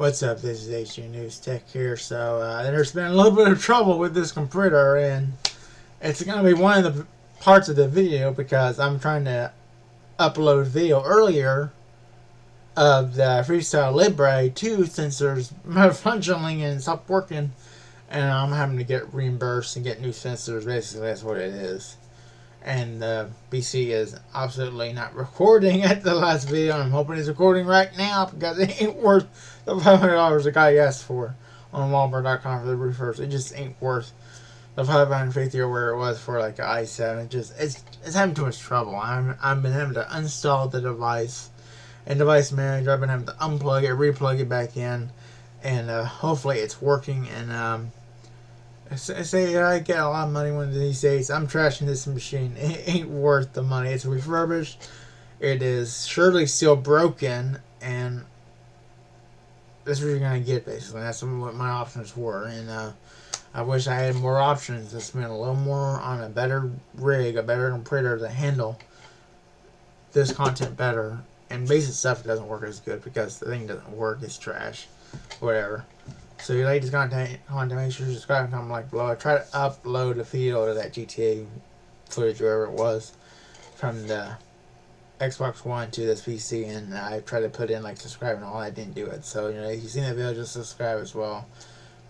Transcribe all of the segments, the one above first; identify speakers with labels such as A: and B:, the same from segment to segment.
A: What's up? This is HG News Tech here. So uh, there's been a little bit of trouble with this computer, and it's going to be one of the parts of the video because I'm trying to upload video earlier of the Freestyle Libre 2 sensors malfunctioning and stopped working, and I'm having to get reimbursed and get new sensors. Basically, that's what it is and the PC is absolutely not recording at the last video. I'm hoping it's recording right now because it ain't worth the $500 the guy asked for on Walmart.com for the roofers. It just ain't worth the 550 or where it was for like an i7. It just it's it's having too much trouble. I'm I've been having to uninstall the device and device manager. I've been having to unplug it, replug it back in, and uh, hopefully it's working. And um, say I get a lot of money one of these days. I'm trashing this machine. It ain't worth the money. It's refurbished. It is surely still broken, and that's what you're gonna get basically. That's what my options were, and uh, I wish I had more options to spend a little more on a better rig, a better printer to handle this content better. And basic stuff doesn't work as good because the thing doesn't work. It's trash, whatever. So you like this content, content, make sure you subscribe, and comment, like below. I try to upload a video of that GTA footage, wherever it was, from the Xbox One to this PC, and I tried to put in like subscribe and all. I didn't do it. So you know, if you've seen that video, just subscribe as well,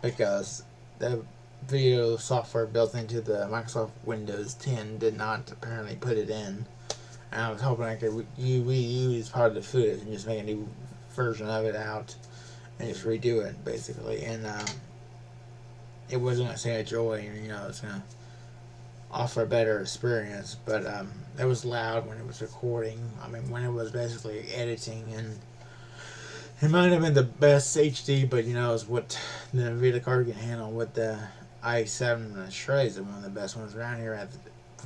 A: because the video software built into the Microsoft Windows 10 did not apparently put it in. And I was hoping I could reuse part of the footage and just make a new version of it out and just redo it basically. And um, it wasn't gonna say a joy, you know, it's gonna offer a better experience. But um, it was loud when it was recording. I mean, when it was basically editing, and it might have been the best HD, but you know, it's what the Nvidia card can handle. With the i7 and Shrey is one of the best ones around here. At the,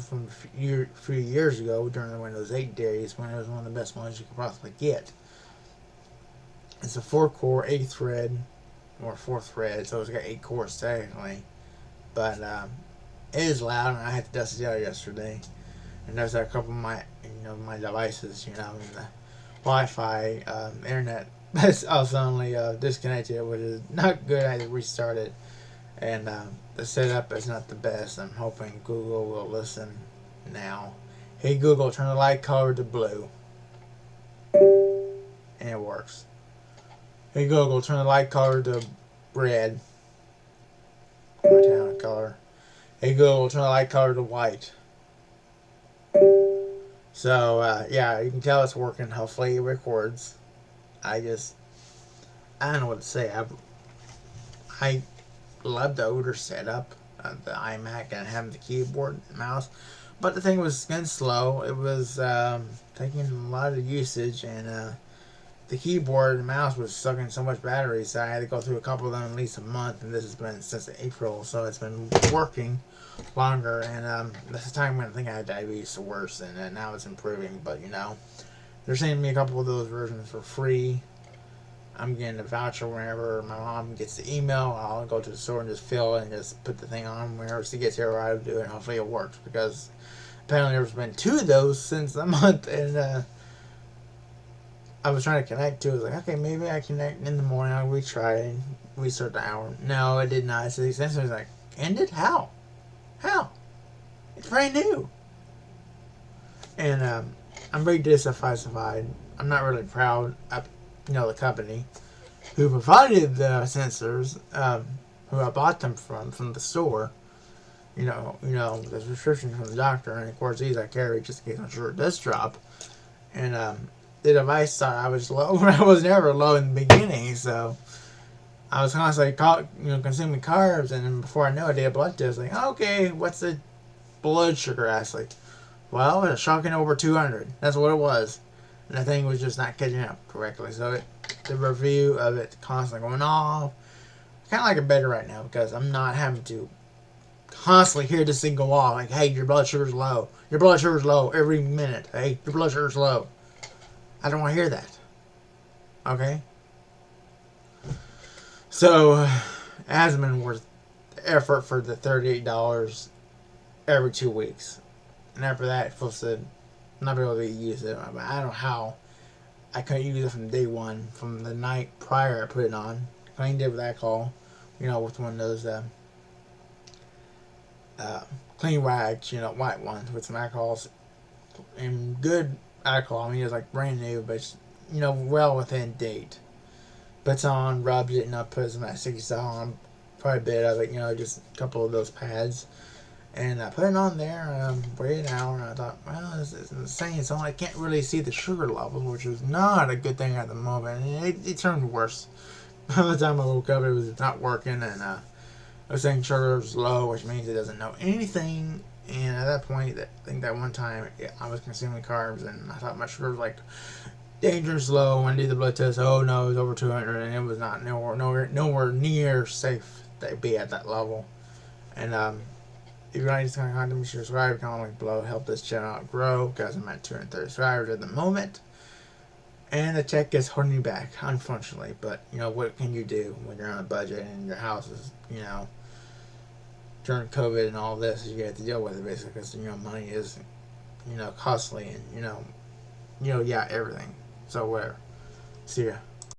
A: from a few years ago during the Windows 8 days, when it was one of the best ones you could possibly get. It's a four core, eight thread, or four thread, so it's got eight cores technically. But um, it is loud, and I had to dust it out yesterday. And there's a couple of my, you know, my devices, you know, the Wi-Fi, um, internet that's also only uh, disconnected, which is not good. I had to restart it, and um, the setup is not the best. I'm hoping Google will listen now. Hey Google, turn the light color to blue, and it works. Hey Google, turn the light color to red. Town color. Hey Google, turn the light color to white. So, uh, yeah, you can tell it's working. Hopefully it records. I just, I don't know what to say. I, I love the older setup of the iMac and having the keyboard and mouse. But the thing was getting slow. It was um, taking a lot of usage and uh, the keyboard and mouse was sucking so much battery, so I had to go through a couple of them at least a month, and this has been since April, so it's been working longer, and um, the time when I think I had diabetes the worst, and uh, now it's improving, but you know, they're sending me a couple of those versions for free. I'm getting a voucher whenever my mom gets the email. I'll go to the store and just fill and just put the thing on whenever she gets here. I'll do it. And hopefully it works because apparently there's been two of those since the month, and uh, I was trying to connect to. it. Was like, okay, maybe I connect in the morning. I'll retry, and restart the hour. No, it did not. So the extension was like, ended? How? How? It's brand new. And um, I'm very dissatisfied. I'm not really proud of, you know, the company who provided the sensors, um, who I bought them from, from the store. You know, you know, the prescription from the doctor, and of course these I carry just in case sure it does drop. And um, the device thought I was low, I was never low in the beginning, so I was constantly caught, you know, consuming carbs, and then before I know it, I did a blood test, like, okay, what's the blood sugar? I was like, well, it's shocking over 200. That's what it was. And the thing was just not catching up correctly, so it, the review of it constantly going off. kind of like it better right now, because I'm not having to constantly hear this thing go off, like, hey, your blood sugar's low. Your blood sugar's low every minute. Hey, your blood sugar's low. I don't want to hear that. Okay? So, it hasn't been worth the effort for the $38 every two weeks. And after that, it's supposed to not be able to use it. I don't know how I couldn't use it from day one, from the night prior I put it on. Cleaned it with alcohol, you know, with one of those uh, uh, clean rags, you know, white ones with some alcohols and good I mean, it was like brand new, but it's, you know, well within date. Puts on, rubs it, and I put some that sticky stuff on quite a bit of it, you know, just a couple of those pads. And I put it on there, um, waited an hour, and I thought, well, this is insane. So I can't really see the sugar levels, which is not a good thing at the moment. And it, it turned worse. By the time I woke up, it was not working, and uh, I was saying sugar was low, which means it doesn't know anything. And at that point, I think that one time yeah, I was consuming carbs, and I thought my sugar was like dangerous low. And did the blood test. Oh no, it was over 200, and it was not nowhere, nowhere, nowhere near safe to be at that level. And um, if you're not kind of content, be sure to subscribe, comment below, help this channel out grow, because I'm at 230 subscribers at the moment. And the tech is holding you back, unfortunately. But, you know, what can you do when you're on a budget and your house is, you know, during COVID and all this, you have to deal with it, basically, because, you know, money is, you know, costly and, you know, you know, yeah, everything. So, where? See ya.